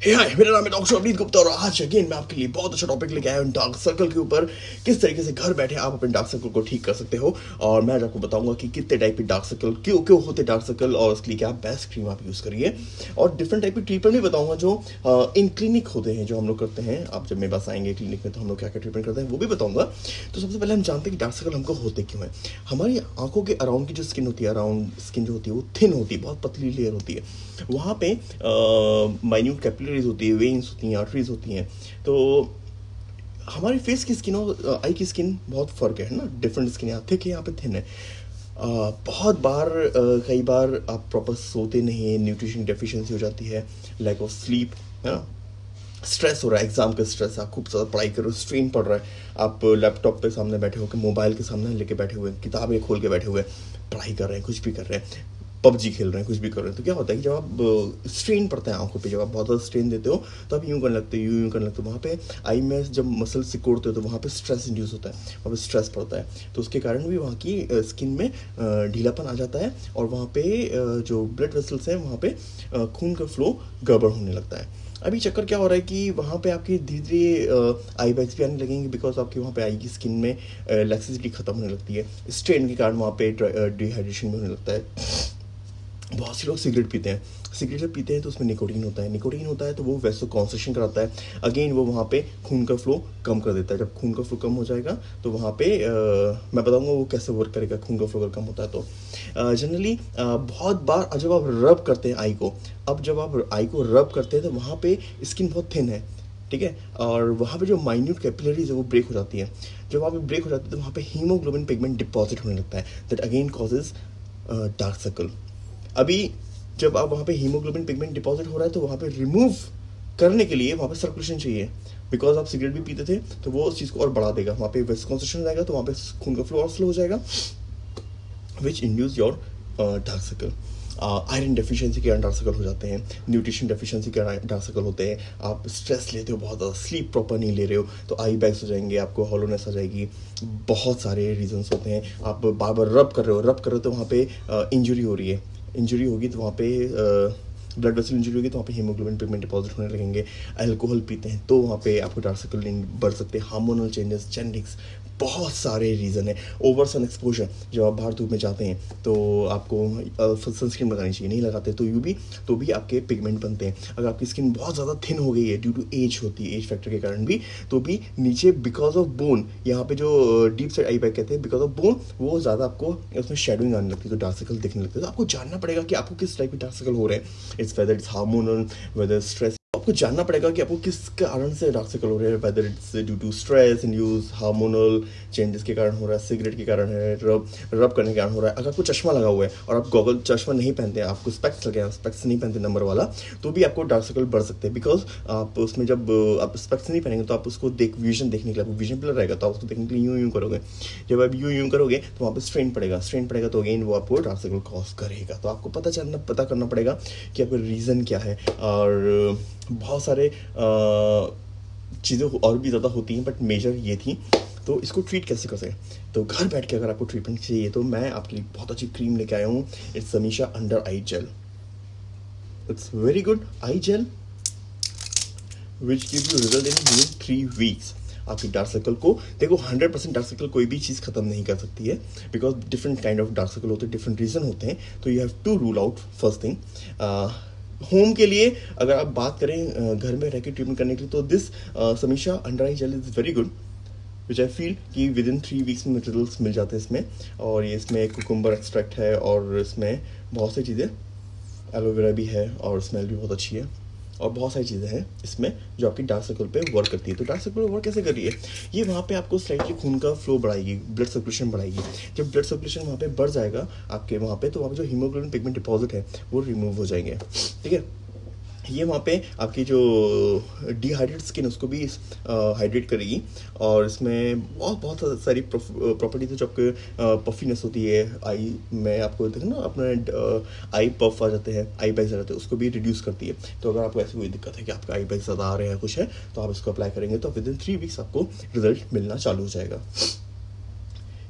हाय मेरा नाम है डॉक्टर अवनीत गुप्ता और आज अगेन मैं आपके लिए बहुत अच्छा टॉपिक लेके आया हूँ डार्क सर्कल के ऊपर। किस तरीके से घर बैठे आप अपने डार्क सर्कल को ठीक कर सकते हो? और मैं आपको बताऊँगा कि कितने टाइप के डार्क सर्कल क्यों क्यों होते डार्क सर्कल और उसके लिए क्या बेस्ट क्रीम आप यूज़ करिए। और डिफरेंट टाइप के ट्रीटमेंट भी बताऊँगा जो इन क्लिनिक होते हैं, जो हम लोग करते हैं। आप जब मेरे पास आएँगे क्लिनिक में तो हम लोग क्या क्या ट्रीटमेंट करते हैं वो भी बताऊँगा। तो सबसे पहले हम जानते हैं कि डार्क सर्कल हमको होते क्यों हैं। हमारी आँखों के अराउंड की जो स्किन होती है अराउंड स्किन जो होती है, वो थिन होती है, बहुत पतली लेयर होती है। वहाँ पे माइन्यूट कैपिलरीज होती है वेन्स होती हैं आर्टरीज होती हैं। तो हमारी फेस की स्किन और आई की स्किन बहुत फ़र्क है ना? डिफरेंट स्किन यहाँ थिक है यहाँ पे थिन है। बहुत बार कई बार आप प्रॉपर सोते नहीं हैं न्यूट्रिशन डेफिशिएंसी हो जाती है लैक ऑफ़ स्लीप है ना? स्ट्रेस हो रहा है एग्ज़ाम का स्ट्रेस आप खूब ज़्यादा पढ़ाई कर रहे हो स्ट्रेन पड़ रहा है। आप लैपटॉप पे सामने बैठे हो कि मोबाइल के सामने लेके बैठे हुए किताबें खोल के बैठे हुए पढ़ाई कर रहे हैं, कुछ भी कर रहे हैं। पबजी खेल रहे हैं, कुछ भी कर रहे हैं। तो क्या होता है कि जब आप स्ट्रेन पड़ता है आँखों पे, जब आप बहुत ज़्यादा स्ट्रेन देते हो तो आप यूँ करने लगते हो, यूँ यूँ करने लगते हो। वहाँ पे आई में जब मसल सिकोड़ते हो तो वहाँ पे स्ट्रेस इंड्यूस होता है, वहाँ पे स्ट्रेस पड़ता है। तो उसके कारण भी वहाँ की स्किन में ढीलापन आ जाता है और वहाँ पे जो ब्लड वेसल्स हैं, वहाँ पर खून का फ्लो गड़बड़ होने लगता है। अभी चक्कर क्या हो रहा है कि वहाँ पे आपकी धीरे धीरे आई बैग्स भी आने लगेंगे बिकॉज़ आपकी वहाँ पे आई की स्किन में लैक्सिसिटी खत्म होने लगती है। स्ट्रेन के कारण वहाँ पे डिहाइड्रेशन भी होने लगता है। बहुत से लोग सिगरेट पीते हैं। सिगरेट जब पीते हैं तो उसमें निकोटीन होता है। निकोटीन होता है तो वो वैसे कॉन्सेशन कराता है। अगेन वो वहाँ पे खून का फ्लो कम कर देता है। जब खून का फ्लो कम हो जाएगा तो वहाँ पे आ, मैं बताऊँगा वो कैसे वर्क करेगा। खून का फ्लो अगर कम होता है तो। जनरली बहुत बार जब आप रब करते हैं आई को अब जब आप आई को रब करते हैं तो वहाँ पर स्किन बहुत थिन है। ठीक है? और वहाँ पे जो माइन्यूट कैपिलरीज है वो ब्रेक हो जाती है। जब वहाँ पे ब्रेक हो जाती है तो वहाँ पे हीमोग्लोबिन पिगमेंट डिपॉजिट होने लगता है। That again causes dark circle अभी जब आप वहाँ पे हीमोग्लोबिन पिगमेंट डिपॉजिट हो रहा है तो वहाँ पे रिमूव करने के लिए वहाँ पे सर्कुलेशन चाहिए। बिकॉज़ आप सिगरेट भी पीते थे तो वो उस चीज़ को और बढ़ा देगा। वहाँ पे वेस्ट कॉन्सेंट्रेशन जाएगा तो वहाँ पे खून का फ्लो और स्लो हो जाएगा which induce your dark circle iron deficiency के कारण डार्क सर्कल हो जाते हैं। न्यूट्रिशन डेफिशिएंसी के डार्क सर्कल होते हैं। आप स्ट्रेस लेते हो बहुत ज़्यादा स्लीप प्रॉपर नहीं ले रहे हो तो आई बैग्स हो जाएँगे, आपको हॉलोनेस आ जाएगी। बहुत सारे रीजंस होते हैं। आप बार बार रब कर रहे हो रब कर रहे हो तो वहाँ पे इंजरी हो रही है। इंजरी होगी तो वहाँ पे ब्लड वेसल इंजरी होगी तो वहाँ पे हीमोग्लोबिन पिगमेंट डिपॉजिट होने लगेंगे अल्कोहल पीते हैं तो वहाँ पे आपको डार्क सर्कल बढ़ सकते हैं हार्मोनल चेंजेस जेनेटिक्स बहुत सारे रीज़न है. ओवर सन एक्सपोजर जब आप बाहर धूप में जाते हैं तो आपको सनस्क्रीन लगानी चाहिए, नहीं लगाते तो यू भी तो भी आपके पिगमेंट बनते हैं. अगर आपकी स्किन बहुत ज़्यादा थिन हो गई है ड्यू टू एज होती है एज फैक्टर के कारण भी तो भी नीचे बिकॉज़ ऑफ़ बोन यहाँ पे जो डीप साइड आई बैक कहते हैं बिकॉज़ ऑफ़ बोन वो ज़्यादा आपको, उसमें शेडोइंग आने लगती है तो डार्क सर्कल दिखने लगते हैं. तो आपको जानना पड़ेगा कि आपको किस टाइप के डार्क सर्कल हो रहे हैं. It's whether it's hormonal whether stress आपको जानना पड़ेगा कि आपको किस कारण से डार्क सर्कल हो रहे हैं whether it's due to stress use hormonal changes के कारण हो रहा है सिगरेट के कारण है रब रब करने के कारण हो रहा है। अगर आपको चश्मा लगा हुआ है और आप गॉगल चश्मा नहीं पहनते हैं आपको स्पेक्स लगे हैं स्पेक्स नहीं पहनते नंबर वाला तो भी आपको डार्क सर्कल बढ़ सकते हैं बिकॉज़ आप उसमें जब, आप स्पेक्स नहीं पहनेंगे तो आप उसको देख विजन देखने के लिए, आपको विजन प्लर रहेगा तो आप उसको देखने के लिए यूँ यूँ करोगे। जब आप यूँ यूँ करोगे तो वहाँ पर स्ट्रेन पड़ेगा स्ट्रेन पड़ेगा तो अगेन वो आपको डार्क सर्कल कॉज करेगा। तो आपको पता चलना, पता करना पड़ेगा कि आपका रीज़न क्या है और बहुत सारे चीज़ें और भी ज़्यादा होती हैं बट मेजर ये थी। तो इसको ट्रीट कैसे कर सकें? तो घर बैठ के अगर आपको ट्रीटमेंट चाहिए तो मैं आपके लिए बहुत अच्छी क्रीम लेके आया हूँ। It's Samisha under eye gel it's very good eye gel which give you result in with three weeks आपकी डार्क सर्कल को, देखो हंड्रेड परसेंट डार्क सर्कल कोई भी चीज़ खत्म नहीं कर सकती है because different kind of dark circle होते हैं डिफरेंट रीज़न होते हैं। तो you have to rule out first thing home के लिए। अगर आप बात करें घर में रह के ट्रीटमेंट करने के लिए तो this Samisha under eye gel is very good which I feel कि विद इन थ्री वीक्स में रिज़ल्ट मिल जाते हैं इसमें। और ये इसमें कुकुम्बर एक्सट्रैक्ट है, और इसमें बहुत सी चीज़ें एलोवेरा भी है, और स्मेल भी बहुत अच्छी है। और बहुत सारी चीज़ें हैं इसमें जो आपकी डार्क सर्कल पे वर्क करती है। तो डार्क सर्कल वर्क कैसे कर रही है? ये वहाँ पे आपको स्लाइटली खून का फ्लो बढ़ाएगी ब्लड सर्कुलेशन बढ़ाएगी। जब ब्लड सर्कुलेशन वहाँ पे बढ़ जाएगा आपके वहाँ पे तो वहाँ पे जो हीमोग्लोबिन पिगमेंट डिपॉजिट है, वो रिमूव हो जाएँगे। ठीक है? ये वहाँ पे आपकी जो डिहाइड्रेट स्किन उसको भी हाइड्रेट करेगी। और इसमें बहुत बहुत सारी प्रॉपर्टीज़ है जो आपके पफीनेस होती है। आई, में आपको देखें ना, अपने आई पफ आ जाते हैं, आई बैग आ जाते हैं, उसको भी रिड्यूस करती है। तो अगर आपको ऐसी कोई दिक्कत है कि आपका आई बैग ज़्यादा आ रहे हैं, कुछ है तो आप इसको अप्लाई करेंगे तो विद इन थ्री वीक्स आपको रिज़ल्ट मिलना चालू हो जाएगा।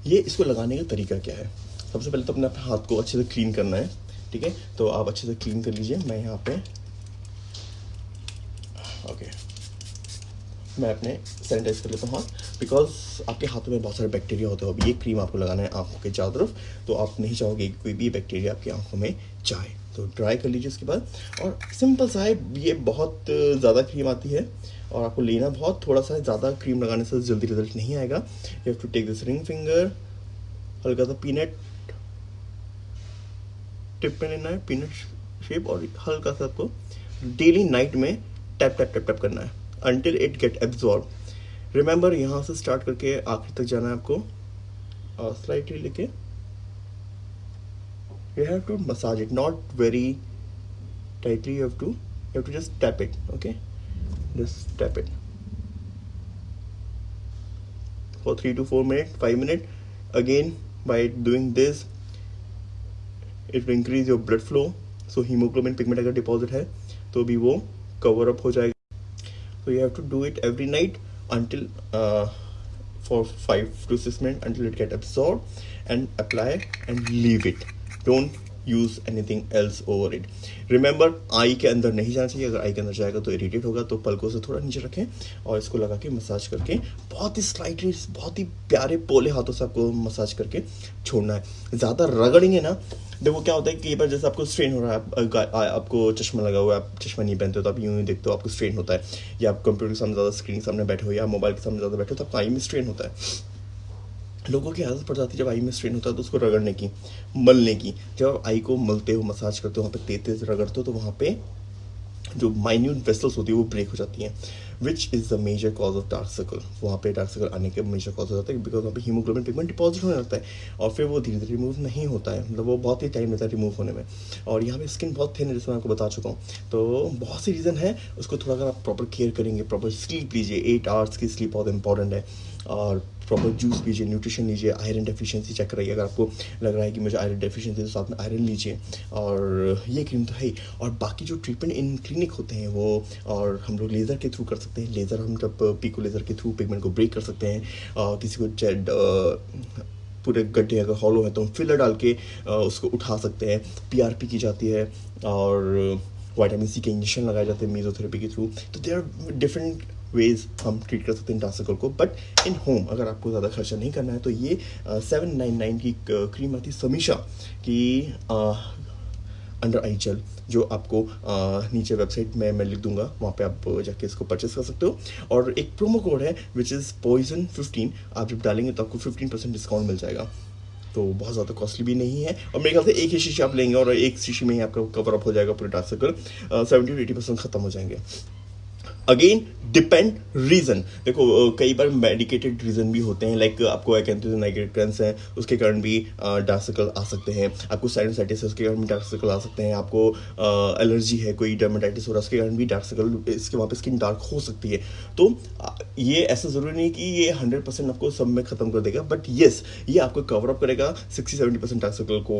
ये इसको लगाने का तरीका क्या है? सबसे पहले तो अपने हाथ को अच्छे से क्लीन करना है, ठीक है? तो आप अच्छे से क्लीन कर लीजिए। मैं यहाँ पे मैं अपने सैनिटाइज कर लेता हूँ हाथ बिकॉज़ आपके हाथों में बहुत सारे बैक्टीरिया होते हो अभी ये क्रीम आपको लगाना है आँखों के चारों तरफ़ तो आप नहीं चाहोगे कि कोई भी बैक्टीरिया आपकी आँखों में जाए। तो ड्राई कर लीजिए उसके बाद। और सिंपल सा है, ये बहुत ज़्यादा क्रीम आती है, और आपको लेना बहुत, थोड़ा सा ज़्यादा क्रीम लगाने से जल्दी रिज़ल्ट नहीं आएगा। You have to take this ring finger हल्का सा पीनट टिप पे लेना है पीनट शेप और हल्का सा आपको डेली नाइट में टैप टैप टैप टैप करना है। Until it get absorb remember यहाँ से स्टार्ट करके आखिर तक जाना है आपको। स्लाइटली लेके you have to massage it not very tightly you have to you have to just tap it okay just tap it for three two four minute five minute again by doing this it increase your blood flow so haemoglobin pigment अगर deposit है तो भी वो cover up हो जाएगा। So you have to do it every night until uh, for 5 to 6 minutes until it get absorbed and apply and leave it. Don't use anything else over it remember eye के अंदर नहीं जाना चाहिए। अगर आई के अंदर जाएगा तो इरीटेट होगा तो पलकों से थोड़ा नीचे रखें और इसको लगा के मसाज करके बहुत ही स्लाइटली बहुत ही प्यारे पोले हाथों से आपको मसाज करके छोड़ना है। ज़्यादा रगड़ेंगे ना देखो क्या होता है कई बार जैसे आपको स्ट्रेन हो रहा है आप, आपको चश्मा लगा हुआ है आप चश्मा नहीं पहनते हो तो आप यूँ ही देखते हो आपको स्ट्रेन होता है। या आप कंप्यूटर के सामने ज़्यादा स्क्रीन के सामने बैठे हो या मोबाइल के सामने ज़्यादा बैठे हो तो आपका आई में स्ट्रेन होता है। लोगों की आदत पड़ जाती है जब आई में स्ट्रेन होता है तो उसको रगड़ने की मलने की। जब आई को मलते हो मसाज करते हो वहाँ पे तेज तेज रगड़ते हो तो वहाँ पे जो माइन्यूट वेसल्स होती है, वो ब्रेक हो जाती हैं which is the major cause of dark circle वहाँ पे डार्क सर्कल आने के मेजर कॉज हो जाता है बिकॉज़ वहाँ पे हीमोग्लोबिन पिगमेंट डिपॉजिट होने लगता है, और फिर वो धीरे धीरे रिमूव नहीं होता है मतलब वो बहुत ही टाइम लेता है रिमूव होने में. और यहाँ पे स्किन बहुत थिन है जैसे मैं आपको बता चुका हूँ. तो बहुत सी रीज़न है, उसको थोड़ा अगर आप प्रॉपर केयर करेंगे प्रॉपर स्लीप लीजिए एट आवर्स की स्लीप बहुत इंपॉर्टेंट है. और प्रॉपर जूस पीजिए न्यूट्रिशन लीजिए आयरन डेफिशिएंसी चेक कराइए अगर आपको लग रहा है कि मुझे आयरन डेफिशिएंसी तो साथ में आयरन लीजिए। और ये क्रीम तो है ही। और बाकी जो ट्रीटमेंट इन क्लिनिक होते हैं वो, और हम लोग लेज़र के थ्रू कर सकते हैं। लेज़र हम जब पीको लेज़र के थ्रू पिगमेंट को ब्रेक कर सकते हैं और किसी को पूरे गड्ढे अगर हॉलो है तो हम फिलर डाल के उसको उठा सकते हैं। पीआरपी की जाती है, और वाइटामिन सी के इंजेक्शन लगाए जाते हैं मीजोथेरेपी के थ्रू तो दे आर डिफरेंट वेज हम ट्रीट कर सकते हैं डार्क को। बट इन होम अगर आपको ज़्यादा खर्चा नहीं करना है तो ये सेवन नाइन नाइन की क्रीम आती समीशा की अंडर आई जेल जो आपको आ, नीचे वेबसाइट में मैं लिख दूँगा वहाँ पे आप जाके इसको परचेस कर सकते हो। और एक प्रोमो कोड है विच इज़ पॉइजन फिफ्टीन आप जब डालेंगे तो आपको फिफ्टीन परसेंट डिस्काउंट मिल जाएगा। तो बहुत ज़्यादा कॉस्टली भी नहीं है और मेरे ख्याल से एक ही शीशी आप लेंगे और एक शीशी में ही आपका कवर अप हो जाएगा पूरे dark seventy to eighty percent खत्म हो जाएँगे। अगेन डिपेंड रीजन देखो कई बार मेडिकेटेड रीजन भी होते हैं लाइक आपको एक्रेंस है उसके कारण भी डार्क सर्कल आ सकते हैं। आपको साइनोसाइटिस है उसके कारण भी डार्क सर्कल आ सकते हैं। आपको एलर्जी है, कोई डर्माटाइटिस हो रहा है, उसके कारण भी डार्क सर्कल इसके वहाँ पर स्किन डार्क हो सकती है। तो ये ऐसा ज़रूरी नहीं कि ये हंड्रेड परसेंट आपको सब में ख़त्म कर देगा बट येस ये आपको कवर अप करेगा sixty seventy percent dark circle को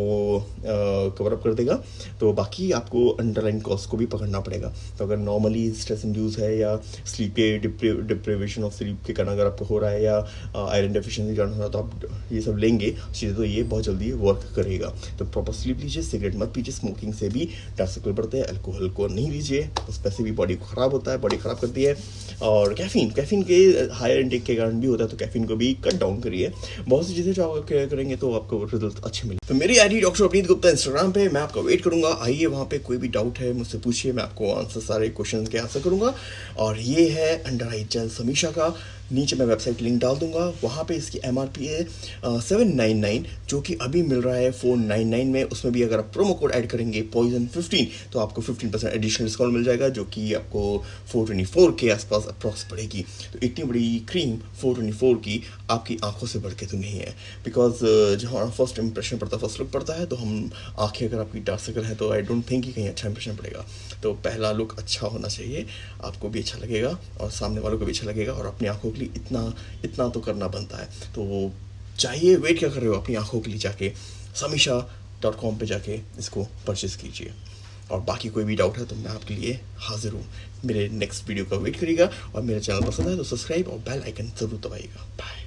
कवर अप कर देगा। तो बाकी आपको अंडरलाइन कॉस्ट को भी पकड़ना पड़ेगा। तो अगर नॉर्मली स्ट्रेस इंड्यूस है या स्लीप के डिप्रेवेशन ऑफ़ स्लीप के कारण अगर आपको हो रहा है या आयरन डेफिशिएंसी कारण हो रहा है तो आप ये सब लेंगे, चीज़ें तो ये बहुत जल्दी वर्क करेगा। तो प्रॉपर स्लीप लीजिए सिगरेट मत पीजिए स्मोकिंग से भी डार्क सर्कल बढ़ते हैं अल्कोहल को नहीं लीजिए उस पैसे भी बॉडी को ख़राब होता है बॉडी ख़राब करती है। और कैफीन कैफीन के हायर इंटेक के कारण भी होता है तो कैफीन को भी कट डाउन करिए। बहुत सी चीज़ें जो आप करेंगे तो आपको रिज़ल्ट अच्छे मिले तो मेरी ID doctor Avneet Gupta Instagram पे, मैं आपका वेट करूँगा। आइए, वहाँ पे कोई भी डाउट है, मुझसे पूछिए, मैं आपको आंसर सारे क्वेश्चन के आंसर करूँगा। और ये है अंडर आई जल समीक्षा का नीचे मैं वेबसाइट लिंक डाल दूँगा। वहाँ पे इसकी एम आर पी है सेवन नाइन नाइन जो कि अभी मिल रहा है फोर नाइन नाइन में। उसमें भी अगर आप प्रोमो कोड ऐड करेंगे पॉइजन फिफ्टीन तो आपको फिफ्टीन परसेंट एडिशनल डिस्काउंट मिल जाएगा, जो कि आपको फोर ट्वेंटी फोर के आसपास अप्रॉक्स पड़ेगी। तो इतनी बड़ी क्रीम फोर ट्वेंटी फोर की आपकी आँखों से बढ़ के तो नहीं है। बिकॉज़ जब हमारा फ़र्स्ट इंप्रेशन पड़ता है फ़र्स्ट लुक पड़ता है तो हम आँखें अगर आपकी डार्क सर्कल है तो आई डोंट थिंक कि कहीं अच्छा इंप्रेशन पड़ेगा। तो पहला लुक अच्छा होना चाहिए। आपको भी अच्छा लगेगा और सामने वालों को भी अच्छा लगेगा और अपनी आँखों के लिए इतना इतना तो करना बनता है। तो चाहिए वेट क्या कर रहे हो अपनी आँखों के लिए जाके? समीशा डॉट कॉम पर जाके इसको परचेज़ कीजिए। और बाकी कोई भी डाउट है तो मैं आपके लिए हाजिर हूँ। मेरे नेक्स्ट वीडियो का वेट करिएगा और मेरा चैनल पसंद है तो सब्सक्राइब और बेल आइकन ज़रूर दबाइएगा। बाय